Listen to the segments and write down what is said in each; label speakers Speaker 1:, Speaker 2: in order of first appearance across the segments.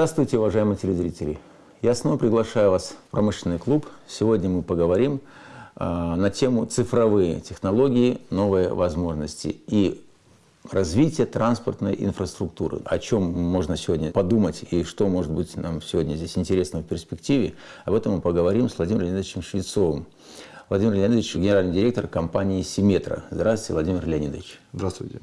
Speaker 1: Здравствуйте, уважаемые телезрители! Я снова приглашаю вас в промышленный клуб. Сегодня мы поговорим э, на тему цифровые технологии, новые возможности и развитие транспортной инфраструктуры. О чем можно сегодня подумать и что может быть нам сегодня здесь интересно в перспективе, об этом мы поговорим с Владимиром Леонидовичем Швецовым. Владимир Леонидович, генеральный директор компании «Симметра». Здравствуйте, Владимир Леонидович.
Speaker 2: Здравствуйте.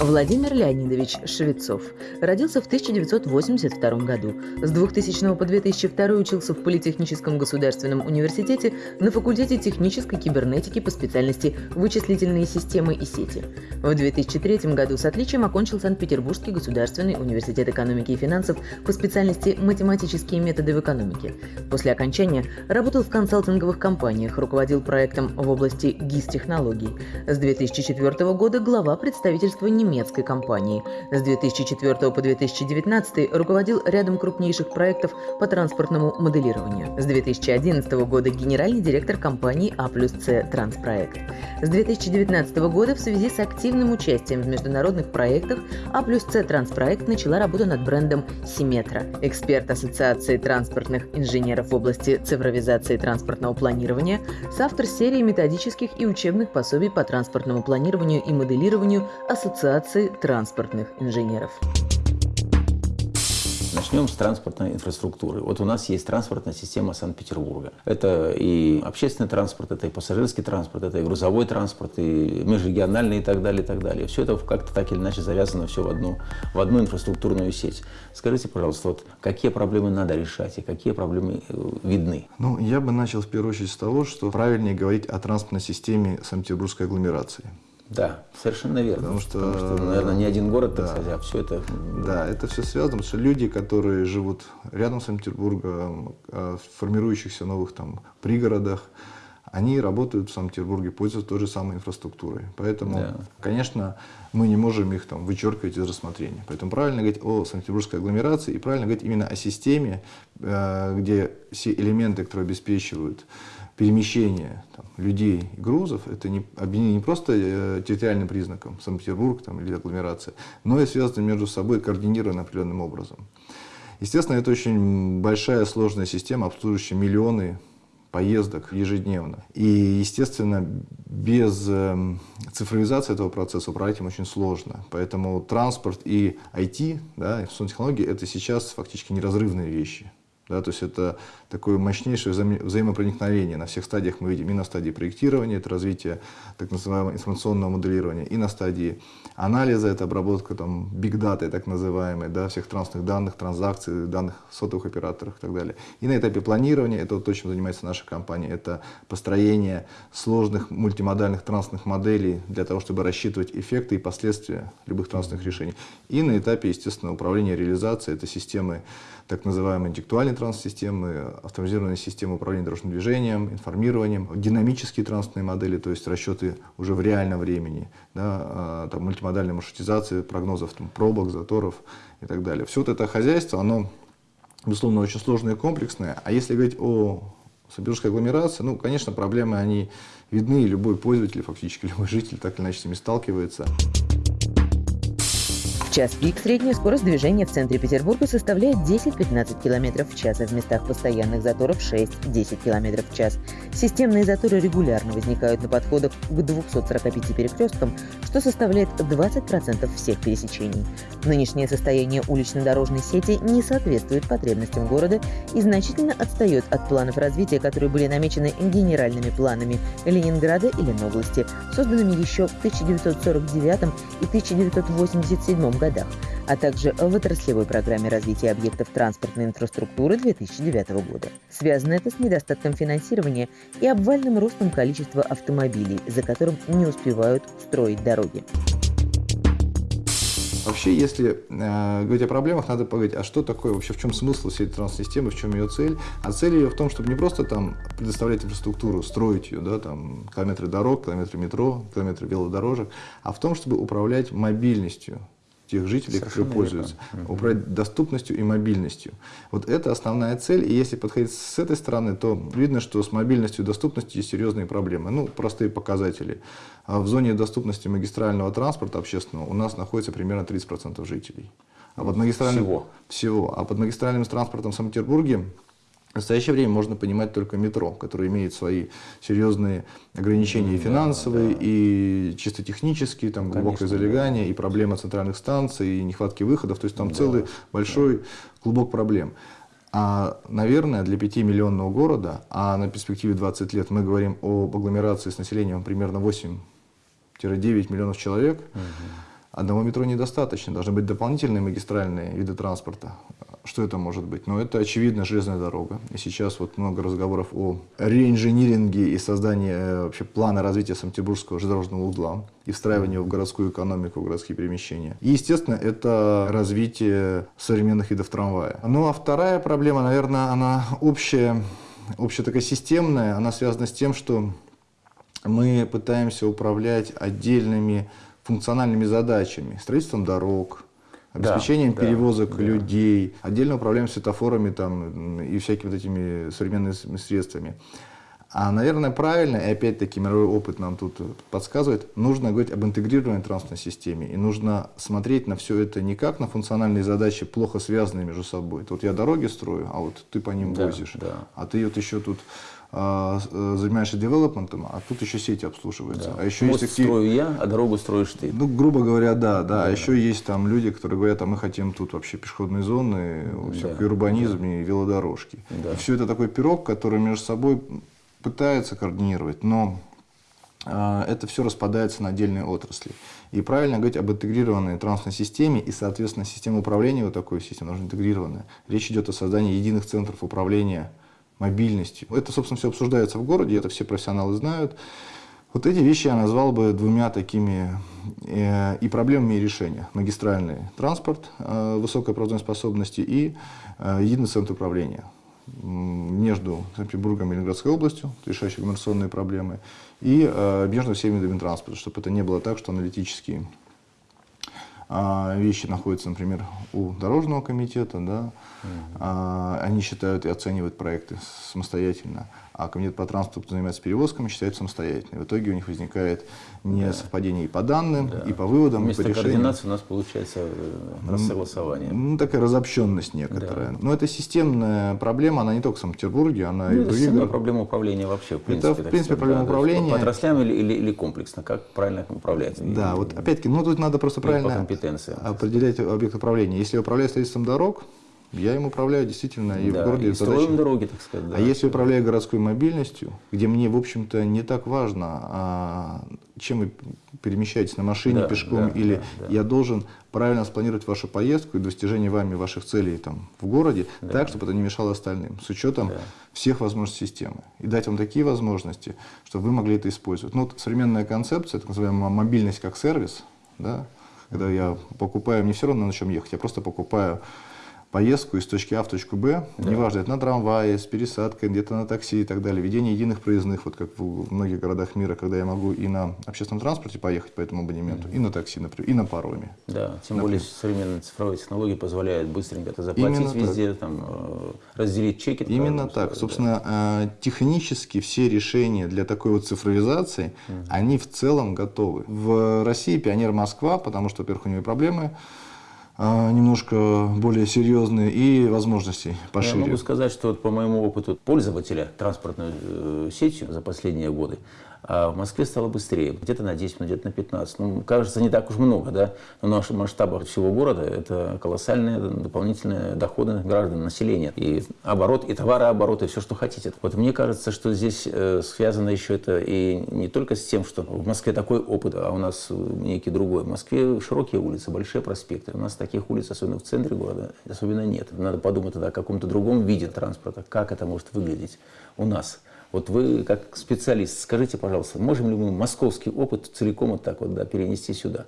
Speaker 3: Владимир Леонидович Швецов родился в 1982 году. С 2000 по 2002 учился в Политехническом государственном университете на факультете технической кибернетики по специальности вычислительные системы и сети. В 2003 году с отличием окончил Санкт-Петербургский государственный университет экономики и финансов по специальности математические методы в экономике. После окончания работал в консалтинговых компаниях, руководил проектом в области ГИС-технологий. С 2004 года глава представительства немецкой компании. С 2004 по 2019 руководил рядом крупнейших проектов по транспортному моделированию. С 2011 года генеральный директор компании А плюс С Транспроект. С 2019 года в связи с активным участием в международных проектах А плюс С Транспроект начала работу над брендом Симметра. Эксперт Ассоциации транспортных инженеров в области цифровизации транспортного планирования, соавтор серии методических и учебных пособий по транспортному планированию и моделированию Ассоциации Ассоциации транспортных инженеров.
Speaker 1: Начнем с транспортной инфраструктуры. Вот у нас есть транспортная система Санкт-Петербурга. Это и общественный транспорт, это и пассажирский транспорт, это и грузовой транспорт, и межрегиональный и так далее, и так далее. Все это как-то так или иначе завязано все в одну, в одну инфраструктурную сеть. Скажите, пожалуйста, вот какие проблемы надо решать и какие проблемы э, видны?
Speaker 2: Ну, я бы начал в первую очередь с того, что правильнее говорить о транспортной системе Санкт-Петербургской агломерации.
Speaker 1: Да, совершенно верно.
Speaker 2: Потому что, потому
Speaker 1: что наверное, не один город, так да, сказать, а все это...
Speaker 2: Да, это все связано, потому что люди, которые живут рядом с Санкт-Петербургом, а, в формирующихся новых там пригородах, они работают в Санкт-Петербурге, пользуются той же самой инфраструктурой. Поэтому, да. конечно, мы не можем их там вычеркивать из рассмотрения. Поэтому правильно говорить о Санкт-Петербургской агломерации и правильно говорить именно о системе, э, где все элементы, которые обеспечивают перемещение там, людей и грузов, это не, объединение не просто э, территориальным признаком, Санкт-Петербург или агломерация, но и связано между собой координировано определенным образом. Естественно, это очень большая сложная система, обслуживающая миллионы поездок ежедневно. И, естественно, без э, цифровизации этого процесса управлять им очень сложно. Поэтому транспорт и IT, да, информационные технологии, это сейчас фактически неразрывные вещи. Да, то есть это такое мощнейшее вза взаимопроникновение. На всех стадиях мы видим и на стадии проектирования, это развитие так называемого информационного моделирования, и на стадии анализа, это обработка там, big data, так называемой, да, всех трансных данных, транзакций, данных сотовых операторов и так далее. И на этапе планирования, это вот то, чем занимается наша компания, это построение сложных мультимодальных трансных моделей для того, чтобы рассчитывать эффекты и последствия любых трансных решений. И на этапе, естественно, управления реализации, это системы так называемой интеллектуальной транс-системы, автоматизированные системы управления дорожным движением, информированием, динамические транспортные модели, то есть расчеты уже в реальном времени, да, а, там, мультимодальная маршрутизация прогнозов там, пробок, заторов и так далее. Все вот это хозяйство, оно, безусловно, очень сложное и комплексное. А если говорить о Санкт-Петербургской агломерации, ну, конечно, проблемы, они видны, и любой пользователь, фактически любой житель так или иначе с ними сталкивается
Speaker 3: час пик средняя скорость движения в центре Петербурга составляет 10-15 км в час, а в местах постоянных заторов 6-10 км в час. Системные заторы регулярно возникают на подходах к 245 перекресткам, что составляет 20% всех пересечений. Нынешнее состояние улично-дорожной сети не соответствует потребностям города и значительно отстает от планов развития, которые были намечены генеральными планами Ленинграда и Ленобласти, созданными еще в 1949 и 1987 году годах, а также в отраслевой программе развития объектов транспортной инфраструктуры 2009 года. Связано это с недостатком финансирования и обвальным ростом количества автомобилей, за которым не успевают строить дороги.
Speaker 2: Вообще, если э, говорить о проблемах, надо поговорить, а что такое вообще, в чем смысл всей этой транс-системы, в чем ее цель? А цель ее в том, чтобы не просто там предоставлять инфраструктуру, строить ее, да, там километры дорог, километры метро, километры велодорожек, а в том, чтобы управлять мобильностью тех жителей, Совершенно которые пользуются, верно. управлять доступностью и мобильностью. Вот это основная цель, и если подходить с этой стороны, то видно, что с мобильностью и доступностью есть серьезные проблемы. Ну, простые показатели. А в зоне доступности магистрального транспорта общественного у нас находится примерно 30% жителей. А под магистральным... Всего? Всего. А под магистральным транспортом в Санкт-Петербурге в настоящее время можно понимать только метро, которое имеет свои серьезные ограничения и финансовые, да, да. и чисто технические, там глубокое Конечно, залегание, да. и проблема центральных станций, и нехватки выходов. То есть там да, целый большой да. клубок проблем. А, наверное, для 5-миллионного города, а на перспективе 20 лет мы говорим об агломерации с населением примерно 8-9 миллионов человек, угу. Одного метро недостаточно. Должны быть дополнительные магистральные виды транспорта. Что это может быть? Ну, это, очевидно, железная дорога. И сейчас вот много разговоров о реинжиниринге и создании э, вообще плана развития Санкт-Петербургского железнодорожного узла и встраивания в городскую экономику, в городские перемещения. И, естественно, это развитие современных видов трамвая. Ну, а вторая проблема, наверное, она общая, общая такая системная, она связана с тем, что мы пытаемся управлять отдельными функциональными задачами, строительством дорог, обеспечением да, перевозок да, людей, отдельно управляем светофорами там, и всякими вот этими современными средствами. А, наверное, правильно, и опять-таки мировой опыт нам тут подсказывает, нужно говорить об интегрированной транспортной системе. И нужно смотреть на все это не как на функциональные задачи, плохо связанные между собой. Вот я дороги строю, а вот ты по ним да, возишь. Да. А ты вот еще тут занимаешься девелопментом, а тут еще сети обслуживаются. Да.
Speaker 1: А еще Мост есть такие... строю я, а дорогу строишь ты.
Speaker 2: Ну, грубо говоря, да, да. да. А еще есть там люди, которые говорят, а мы хотим тут вообще пешеходные зоны, всякий да. урбанизм да. и велодорожки. Да. И все это такой пирог, который между собой пытается координировать, но э, это все распадается на отдельные отрасли. И правильно говорить об интегрированной транспортной системе и, соответственно, система управления вот такой системой должна интегрированная. Речь идет о создании единых центров управления мобильностью. Это, собственно, все обсуждается в городе, это все профессионалы знают. Вот эти вещи я назвал бы двумя такими э, и проблемами, и решения. Магистральный транспорт э, высокой производственной способности и э, единый центр управления между Санкт-Петербургом и Ленинградской областью, решающие коммерционные проблемы, и э, между всеми видами транспорта, чтобы это не было так, что аналитические э, вещи находятся, например, у дорожного комитета, да, а, они считают и оценивают проекты самостоятельно, а комитет по транспорту занимается перевозками, считает самостоятельно. В итоге у них возникает несовпадение да. и по данным, да. и по выводам,
Speaker 1: Вместо
Speaker 2: и по решениям.
Speaker 1: координации у нас получается э, рассогласование.
Speaker 2: Ну, такая разобщенность некоторая. Да. Но это системная проблема, она не только в Санкт-Петербурге, она
Speaker 1: ну,
Speaker 2: и в других
Speaker 1: городах. проблема управления вообще, в принципе.
Speaker 2: Это, в принципе, проблема да, управления.
Speaker 1: По отраслям или, или, или комплексно, как правильно управлять?
Speaker 2: Да, и, вот опять-таки, ну тут надо просто правильно определять объект управления. Если управлять строительством дорог, я им управляю действительно и да, в городе.
Speaker 1: И строим дороги, так сказать.
Speaker 2: Да. А если управляю городской мобильностью, где мне, в общем-то, не так важно, а, чем вы перемещаетесь на машине, да, пешком, да, или да, да. я должен правильно спланировать вашу поездку и достижение вами ваших целей там, в городе, да. так, чтобы это не мешало остальным, с учетом да. всех возможностей системы. И дать вам такие возможности, чтобы вы могли это использовать. Ну, вот современная концепция, так называемая мобильность как сервис, да, когда я покупаю, мне все равно на чем ехать, я просто покупаю поездку из точки А в точку Б, да. неважно, это на трамвае, с пересадкой, где-то на такси и так далее, ведение единых проездных, вот как в многих городах мира, когда я могу и на общественном транспорте поехать по этому абонементу, mm-hmm. и на такси, например, и на пароме.
Speaker 1: Да, тем например. более современные цифровые технологии позволяют быстренько это заплатить Именно везде, так. там, э, разделить чеки.
Speaker 2: Именно так. Сказать, Собственно, да. технически все решения для такой вот цифровизации, mm-hmm. они в целом готовы. В России пионер Москва, потому что, во-первых, у нее проблемы, немножко более серьезные и возможностей пошире.
Speaker 1: Я могу сказать, что вот по моему опыту пользователя транспортной э, сетью за последние годы, а в Москве стало быстрее, где-то на 10 минут, где-то на 15. Ну, кажется, не так уж много, да, но наших масштабах всего города это колоссальные дополнительные доходы граждан, населения. И оборот, и товарооборот, и все, что хотите. Вот мне кажется, что здесь э, связано еще это и не только с тем, что в Москве такой опыт, а у нас некий другой. В Москве широкие улицы, большие проспекты. У нас таких улиц, особенно в центре города, особенно нет. Надо подумать тогда о каком-то другом виде транспорта, как это может выглядеть у нас. Вот вы, как специалист, скажите, пожалуйста, можем ли мы московский опыт целиком вот так вот да, перенести сюда?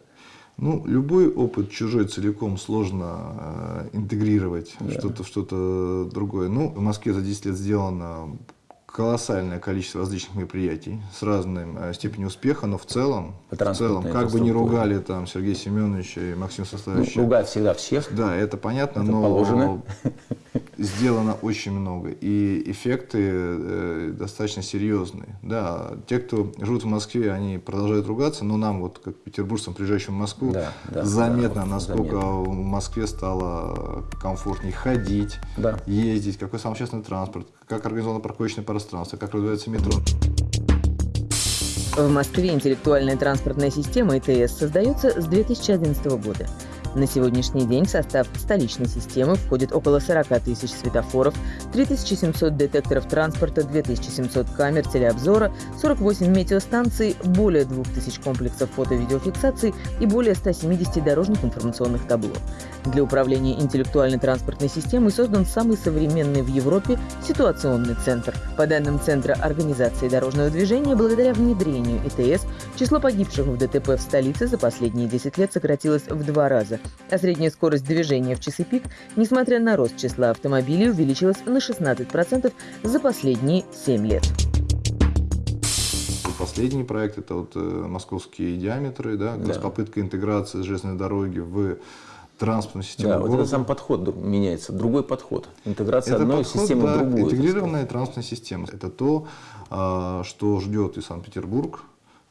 Speaker 2: Ну, любой опыт чужой целиком сложно э, интегрировать да. что-то что, -то, другое. Ну, в Москве за 10 лет сделано колоссальное количество различных мероприятий с разной э, степенью успеха, но в целом, в целом, как бы не ругали там Сергея Семеновича и Максима
Speaker 1: Ну,
Speaker 2: Составовича,
Speaker 1: ругать всегда всех.
Speaker 2: да, это понятно,
Speaker 1: Это
Speaker 2: но
Speaker 1: положено.
Speaker 2: сделано очень много, и эффекты э, достаточно серьезные. Да, те, кто живут в Москве, они продолжают ругаться, но нам, вот как петербуржцам, приезжающим в Москву,
Speaker 1: Да, да,
Speaker 2: заметно,
Speaker 1: да,
Speaker 2: насколько
Speaker 1: заметно.
Speaker 2: в Москве стало комфортнее ходить,
Speaker 1: Да.
Speaker 2: ездить, какой сам общественный транспорт, как организовано парковочное пространство, как развивается метро.
Speaker 3: В Москве интеллектуальная транспортная система ИТС создается с 2011 года. На сегодняшний день в состав столичной системы входит около 40 тысяч светофоров, 3700 детекторов транспорта, 2700 камер телеобзора, 48 метеостанций, более 2000 комплексов фото-видеофиксации и более 170 дорожных информационных табло. Для управления интеллектуальной транспортной системой создан самый современный в Европе ситуационный центр. По данным Центра организации дорожного движения, благодаря внедрению ИТС число погибших в ДТП в столице за последние 10 лет сократилось в два раза, а средняя скорость движения в часы пик, несмотря на рост числа автомобилей, увеличилась на 16% за последние 7 лет.
Speaker 2: Последний проект это вот э, московские диаметры, да,
Speaker 1: Да.
Speaker 2: попытка интеграции железной дороги в транспортную систему
Speaker 1: Да, вот
Speaker 2: города.
Speaker 1: это сам подход меняется, другой подход. Интеграция
Speaker 2: Это
Speaker 1: одной
Speaker 2: подход,
Speaker 1: системы
Speaker 2: да,
Speaker 1: в другую.
Speaker 2: Интегрированная транспортная система. Это то, а, что ждет и Санкт-Петербург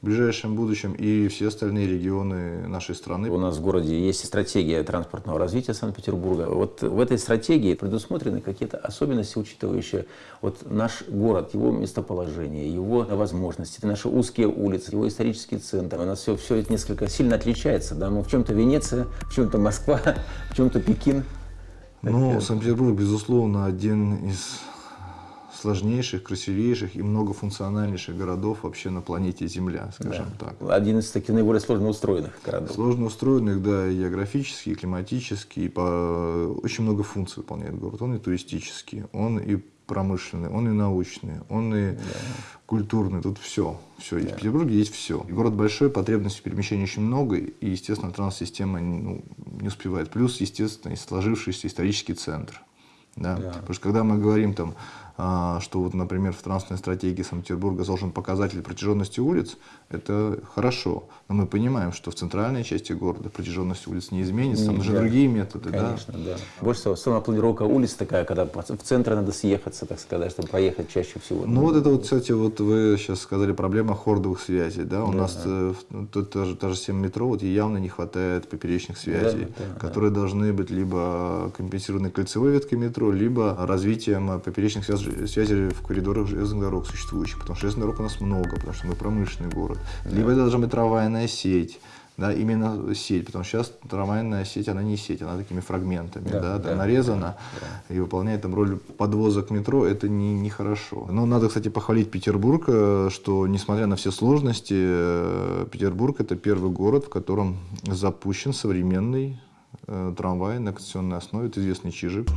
Speaker 2: в ближайшем будущем, и все остальные регионы нашей страны.
Speaker 1: У нас в городе есть стратегия транспортного развития Санкт-Петербурга. Вот в этой стратегии предусмотрены какие-то особенности, учитывающие вот наш город, его местоположение, его возможности, наши узкие улицы, его исторический центр. У нас все, все это несколько сильно отличается. Да? Мы в чем-то Венеция, в чем-то Москва, в чем-то Пекин.
Speaker 2: Ну, Санкт-Петербург, безусловно, один из сложнейших, красивейших и многофункциональнейших городов вообще на планете Земля, скажем так.
Speaker 1: Один из таких наиболее сложно устроенных городов.
Speaker 2: Сложно устроенных, да, и географически, и климатически, и по... очень много функций выполняет город. Он и туристический, он и промышленный, он и научный, он и культурный. Тут все. все. И в Петербурге есть все. И город большой, потребностей в перемещении очень много, и, естественно, транс-система ну, не успевает. Плюс, естественно, и сложившийся исторический центр. Да? Потому что когда мы говорим там, что вот, например, в транспортной стратегии Санкт-Петербурга должен показатель протяженности улиц, это хорошо. Но мы понимаем, что в центральной части города протяженность улиц не изменится, там нужны
Speaker 1: Да.
Speaker 2: другие методы. да.
Speaker 1: Конечно, да. Больше всего самопланировка улиц такая, когда в центр надо съехаться, так сказать, чтобы проехать чаще всего.
Speaker 2: Ну вот это вот, кстати, вот вы сейчас сказали проблема хордовых связей, да, у нас э, в- ну, тут та же, та же система метро, вот явно не хватает поперечных связей,
Speaker 1: да, да.
Speaker 2: которые должны быть либо компенсированы кольцевой веткой метро, либо развитием э, поперечных связ- связей в коридорах железных дорог существующих, потому что железных дорог у нас много, потому что мы промышленный город, либо это должна быть трамвайная сеть, да, именно сеть, потому что сейчас трамвайная сеть, она не сеть, она такими фрагментами,
Speaker 1: Да,
Speaker 2: да,
Speaker 1: да,
Speaker 2: там нарезана и выполняет там роль подвозок метро, это не, нехорошо. Но надо, кстати, похвалить Петербург, э, что несмотря на все сложности, э, Петербург это первый город, в котором запущен современный э, трамвай на конституционной основе, это известный Чижик.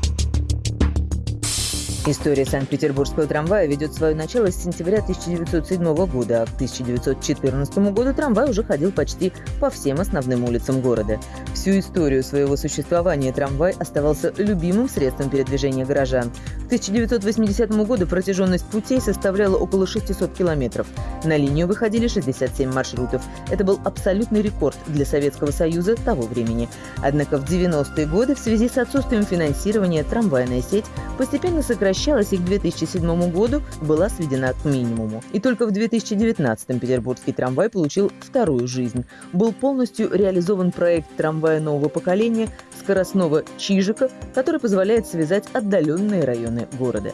Speaker 3: История Санкт-Петербургского трамвая ведет свое начало с сентября 1907 года, а к 1914 году трамвай уже ходил почти по всем основным улицам города. Всю историю своего существования трамвай оставался любимым средством передвижения горожан. К 1980 году протяженность путей составляла около 600 километров. На линию выходили 67 маршрутов. Это был абсолютный рекорд для Советского Союза того времени. Однако в 90-е годы в связи с отсутствием финансирования трамвайная сеть постепенно сокращалась и к 2007 году была сведена к минимуму. И только в 2019 петербургский трамвай получил вторую жизнь. Был полностью реализован проект трамвая нового поколения скоростного Чижика, который позволяет связать отдаленные районы города.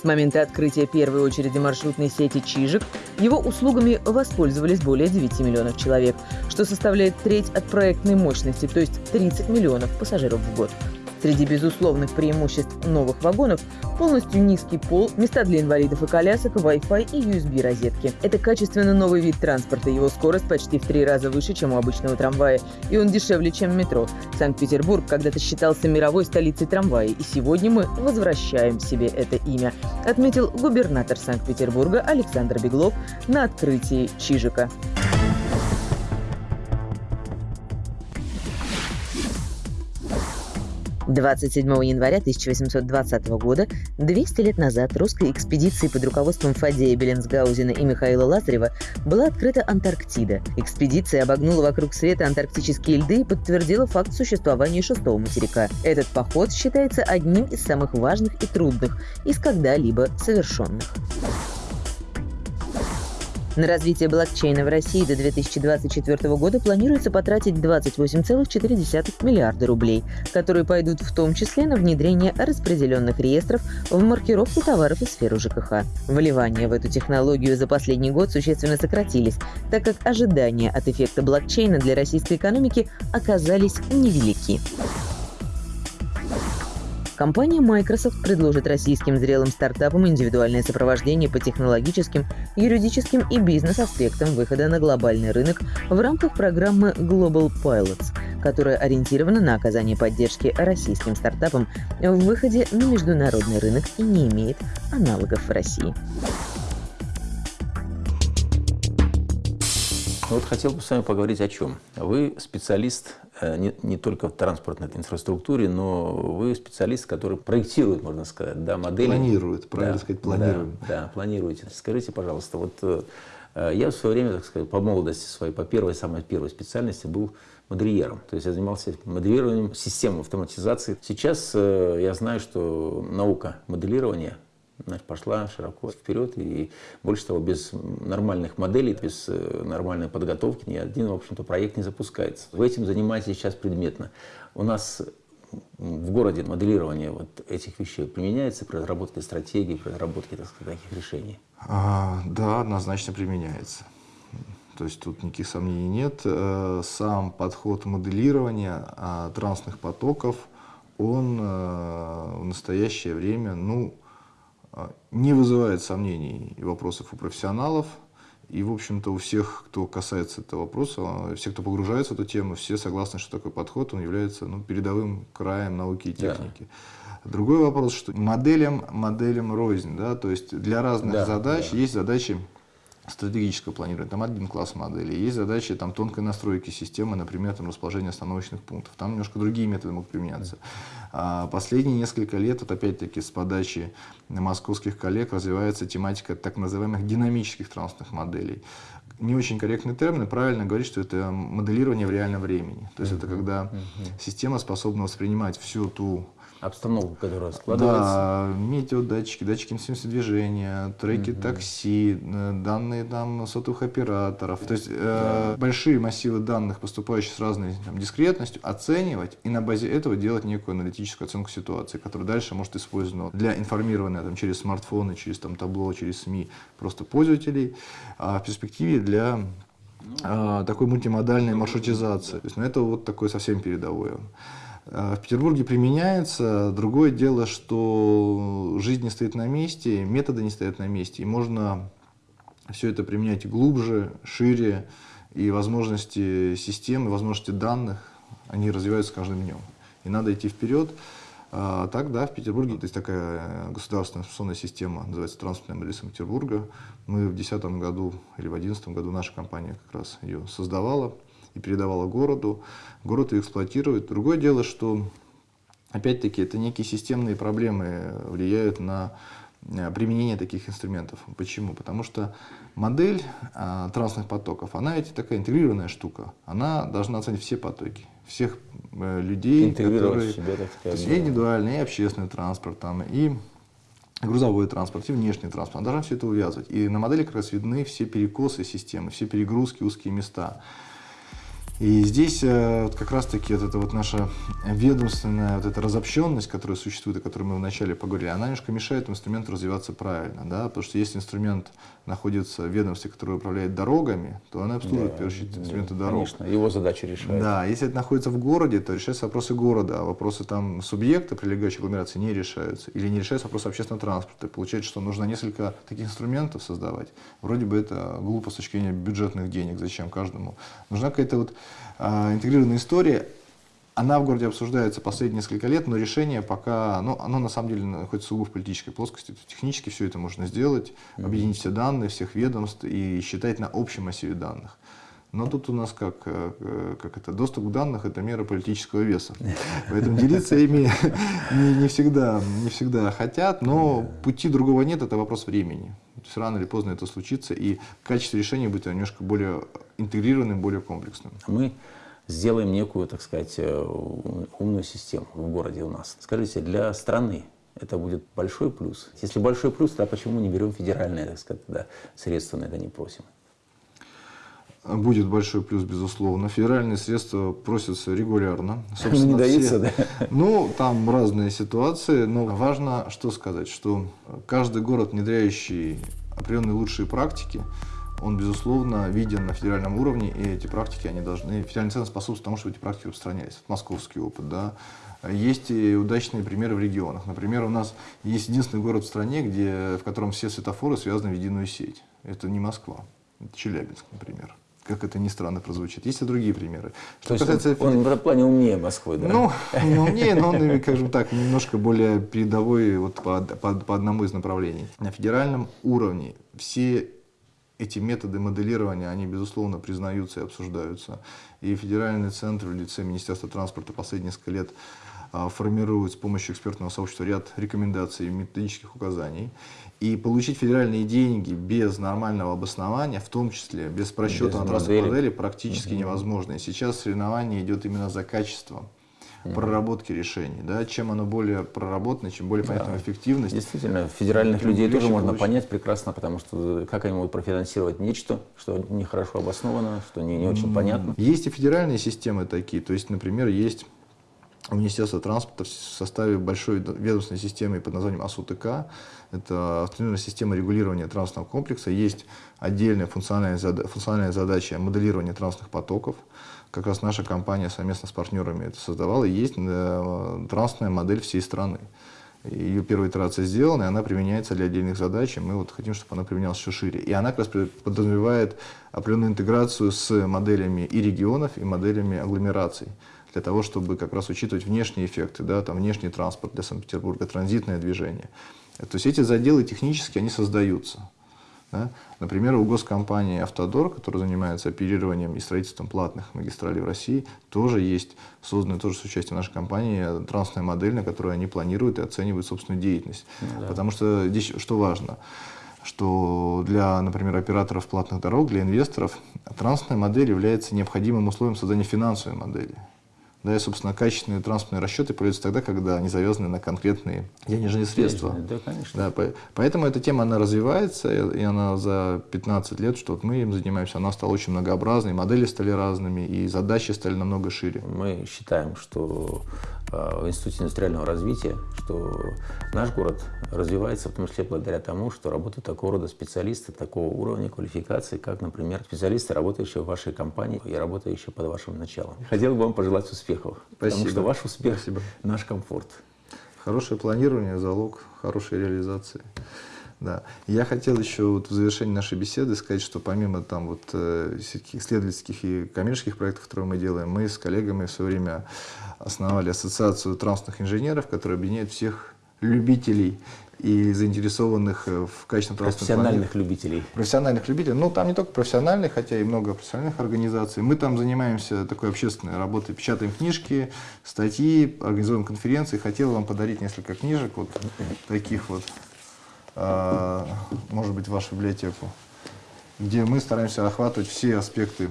Speaker 3: С момента открытия первой очереди маршрутной сети «Чижик» его услугами воспользовались более 9 миллионов человек, что составляет треть от проектной мощности, то есть 30 миллионов пассажиров в год. Среди безусловных преимуществ новых вагонов полностью низкий пол, места для инвалидов и колясок, Wi-Fi и USB-розетки. Это качественно новый вид транспорта, его скорость почти в три раза выше, чем у обычного трамвая, и он дешевле, чем метро. Санкт-Петербург когда-то считался мировой столицей трамвая, и сегодня мы возвращаем себе это имя, отметил губернатор Санкт-Петербурга Александр Беглов на открытии Чижика. 27 января 1820 года, 200 лет назад, русской экспедиции под руководством Фадея Беленсгаузена и Михаила Лазарева была открыта Антарктида. Экспедиция обогнула вокруг света антарктические льды и подтвердила факт существования шестого материка. Этот поход считается одним из самых важных и трудных из когда-либо совершенных. На развитие блокчейна в России до 2024 года планируется потратить 28,4 миллиарда рублей, которые пойдут в том числе на внедрение распределенных реестров в маркировку товаров и сферу ЖКХ. Вливания в эту технологию за последний год существенно сократились, так как ожидания от эффекта блокчейна для российской экономики оказались невелики. Компания Microsoft предложит российским зрелым стартапам индивидуальное сопровождение по технологическим, юридическим и бизнес-аспектам выхода на глобальный рынок в рамках программы Global Pilots, которая ориентирована на оказание поддержки российским стартапам в выходе на международный рынок и не имеет аналогов в России.
Speaker 1: Ну вот хотел бы с вами поговорить о чем. Вы специалист э, не, не только в транспортной инфраструктуре, но вы специалист, который проектирует, можно сказать, да, модели.
Speaker 2: Планирует, правильно
Speaker 1: да,
Speaker 2: сказать, планирует.
Speaker 1: Да, да, планируете. Скажите, пожалуйста, вот э, я в свое время, так сказать, по молодости своей, по первой, самой первой специальности был модельером. То есть я занимался моделированием систем автоматизации. Сейчас э, я знаю, что наука моделирования значит, пошла широко вперед. И больше того, без нормальных моделей, без э, нормальной подготовки ни один, в общем-то, проект не запускается. Вы этим занимаетесь сейчас предметно. У нас в городе моделирование вот этих вещей применяется при разработке стратегий, при разработке так сказать, таких решений?
Speaker 2: А, да, однозначно применяется. То есть тут никаких сомнений нет. Э, сам подход моделирования а, транспортных потоков, он э, в настоящее время, ну, не вызывает сомнений и вопросов у профессионалов. И, в общем-то, у всех, кто касается этого вопроса, а, все, кто погружается в эту тему, все согласны, что такой подход, он является ну, передовым краем науки и техники. Да. Другой вопрос, что моделям, моделям рознь, да, то есть для разных да, задач да. есть задачи стратегическое планирование, там один класс моделей. Есть задачи там, тонкой настройки системы, например, там, расположение остановочных пунктов. Там немножко другие методы могут применяться. А последние несколько лет, вот опять-таки с подачи московских коллег, развивается тематика так называемых динамических транспортных моделей. Не очень корректный термин, правильно говорить, что это моделирование в реальном времени. То есть это когда система способна воспринимать всю ту
Speaker 1: обстановку, которая складывается.
Speaker 2: Да, метеодатчики, датчики интенсивности движения, треки угу. такси, э, данные там сотовых операторов. То есть э, большие массивы данных, поступающие с разной там, дискретностью, оценивать и на базе этого делать некую аналитическую оценку ситуации, которая дальше может использована для информирования там, через смартфоны, через там, табло, через СМИ просто пользователей, а в перспективе для а, такой мультимодальной маршрутизации. То есть, ну, это вот такое совсем передовое. Э, в Петербурге применяется. Другое дело, что жизнь не стоит на месте, методы не стоят на месте, и можно все это применять глубже, шире, и возможности системы, возможности данных, они развиваются каждым днем. И надо идти вперед. А, так, да, в Петербурге есть такая государственная информационная система, называется транспортная модель Санкт-Петербурга. Мы в 2010 году или в 2011 году наша компания как раз ее создавала и передавала городу. Город ее эксплуатирует. Другое дело, что опять-таки это некие системные проблемы влияют на э, применение таких инструментов. Почему? Потому что модель а, транспортных потоков, она ведь такая интегрированная штука. Она должна оценить все потоки, всех э, людей, которые... Себя, так сказать, то есть и индивидуальный, и общественный транспорт, там, и грузовой транспорт, и внешний транспорт. Она должна все это увязывать. И на модели как раз видны все перекосы системы, все перегрузки, узкие места. И здесь э, вот как раз-таки вот эта вот наша ведомственная вот эта разобщенность, которая существует, о которой мы вначале поговорили, она немножко мешает инструменту развиваться правильно, да, потому что если инструмент находится в ведомстве, которое управляет дорогами, то она обслуживает, да, в первую очередь, инструменты да, дорог.
Speaker 1: Конечно, его задача решает.
Speaker 2: Да, если это находится в городе, то решаются вопросы города, а вопросы там субъекта, прилегающей агломерации, не решаются. Или не решаются вопросы общественного транспорта. Получается, что нужно несколько таких инструментов создавать. Вроде бы это глупо с точки зрения бюджетных денег, зачем каждому. Нужна какая-то вот интегрированная история, она в городе обсуждается последние несколько лет, но решение пока, ну, оно на самом деле находится сугубо в политической плоскости. Технически все это можно сделать, объединить все данные всех ведомств и считать на общем массиве данных. Но тут у нас как, э, как это, доступ к данным – это мера политического веса. Поэтому делиться ими не, не, всегда, не всегда хотят, но пути другого нет – это вопрос времени. То есть рано или поздно это случится, и качество решения будет немножко более интегрированным, более комплексным.
Speaker 1: Мы сделаем некую, так сказать, э, умную систему в городе у нас. Скажите, для страны это будет большой плюс? Если большой плюс, то почему не берем федеральные, так сказать, да, средства на это не просим?
Speaker 2: Будет большой плюс, безусловно. Федеральные средства просятся регулярно. Собственно,
Speaker 1: не даются,
Speaker 2: все, да? Ну, там разные ситуации, но важно что сказать, что каждый город, внедряющий определенные лучшие практики, он, безусловно, виден на федеральном уровне, и эти практики, они должны, федеральный центр способствует тому, чтобы эти практики распространялись. Московский опыт, да. Есть и удачные примеры в регионах. Например, у нас есть единственный город в стране, где, в котором все светофоры связаны в единую сеть. Это не Москва, это Челябинск, например как это ни странно прозвучит. Есть и другие примеры.
Speaker 1: Что То касается... он, он в этом плане умнее Москвы, да?
Speaker 2: Ну, не умнее, но он, скажем так, немножко более передовой вот по, по, по одному из направлений. На федеральном уровне все эти методы моделирования, они, безусловно, признаются и обсуждаются. И федеральный центр в лице Министерства транспорта последние несколько лет а, формирует с помощью экспертного сообщества ряд рекомендаций и методических указаний. И получить федеральные деньги без нормального обоснования, в том числе без просчета без на трассовой модели, практически угу. невозможно. И сейчас соревнование идет именно за качеством проработки решений. Да? Чем оно более проработано, чем более понятна да. эффективность.
Speaker 1: Действительно, федеральных людей тоже можно получить. понять прекрасно, потому что как они могут профинансировать нечто, что нехорошо обосновано, что не, не очень понятно.
Speaker 2: Есть и федеральные системы такие. То есть, например, есть Министерство транспорта в составе большой ведомственной системы под названием АСУТК. Это автономная система регулирования транспортного комплекса. Есть отдельная функциональная, зада функциональная задача моделирования транспортных потоков. Как раз наша компания совместно с партнерами это создавала. Есть э, транспортная модель всей страны. Ее первая итерация сделана, и она применяется для отдельных задач, и мы вот хотим, чтобы она применялась еще шире. И она как раз подразумевает определенную интеграцию с моделями и регионов, и моделями агломераций для того, чтобы как раз учитывать внешние эффекты, да, там внешний транспорт для Санкт-Петербурга, транзитное движение. То есть эти заделы технически, они создаются. Да? Например, у госкомпании «Автодор», которая занимается оперированием и строительством платных магистралей в России, тоже есть созданная тоже с участием нашей компании трансная модель, на которой они планируют и оценивают собственную деятельность. Ну, да. Потому что здесь что важно? что для, например, операторов платных дорог, для инвесторов, трансная модель является необходимым условием создания финансовой модели. Да, и, собственно, качественные транспортные расчеты появляются тогда, когда они завязаны на конкретные денежные средства.
Speaker 1: Да, конечно.
Speaker 2: Да, поэтому эта тема, она развивается, и она за 15 лет, что вот мы им занимаемся, она стала очень многообразной, модели стали разными, и задачи стали намного шире.
Speaker 1: Мы считаем, что в Институте индустриального развития, что наш город развивается в том числе благодаря тому, что работают такого рода специалисты такого уровня квалификации, как, например, специалисты, работающие в вашей компании и работающие под вашим началом. Хотел бы вам пожелать успехов, Спасибо. потому что ваш успех наш комфорт.
Speaker 2: Хорошее планирование – залог хорошей реализации. Да. Я хотел еще вот в завершении нашей беседы сказать, что помимо там вот э, исследовательских и коммерческих проектов, которые мы делаем, мы с коллегами в свое время основали ассоциацию транспортных инженеров, которая объединяет всех любителей и заинтересованных э, в качественном
Speaker 1: транспортном Профессиональных любителей.
Speaker 2: Профессиональных любителей. Ну, там не только профессиональных, хотя и много профессиональных организаций. Мы там занимаемся такой общественной работой, печатаем книжки, статьи, организуем конференции. Хотел вам подарить несколько книжек, вот таких вот, может быть, вашу библиотеку, где мы стараемся охватывать все аспекты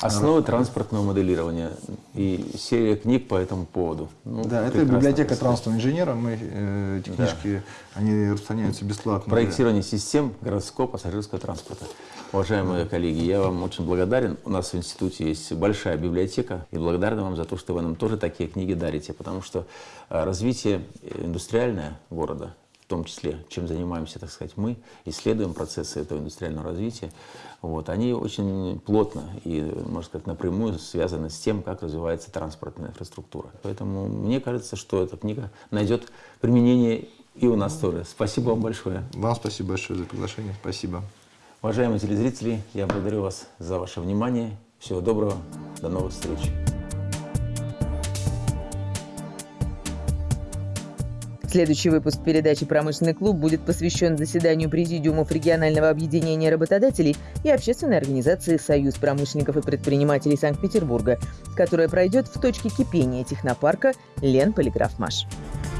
Speaker 1: Основы транспортного моделирования и серия книг по этому поводу.
Speaker 2: Ну, да, это библиотека транспортного инженера. Мы, э, эти книжки, да. они распространяются бесплатно.
Speaker 1: Проектирование систем городского пассажирского транспорта. Уважаемые да. коллеги, я вам очень благодарен. У нас в институте есть большая библиотека, и благодарен вам за то, что вы нам тоже такие книги дарите, потому что э, развитие индустриальное города том числе, чем занимаемся, так сказать, мы, исследуем процессы этого индустриального развития, вот, они очень плотно и, можно сказать, напрямую связаны с тем, как развивается транспортная инфраструктура. Поэтому мне кажется, что эта книга найдет применение и у нас тоже. Спасибо вам большое.
Speaker 2: Вам спасибо большое за приглашение. Спасибо.
Speaker 1: Уважаемые телезрители, я благодарю вас за ваше внимание. Всего доброго. До новых встреч.
Speaker 3: Следующий выпуск передачи «Промышленный клуб» будет посвящен заседанию президиумов регионального объединения работодателей и общественной организации «Союз промышленников и предпринимателей Санкт-Петербурга», которая пройдет в точке кипения технопарка Лен Полиграфмаш. Маш.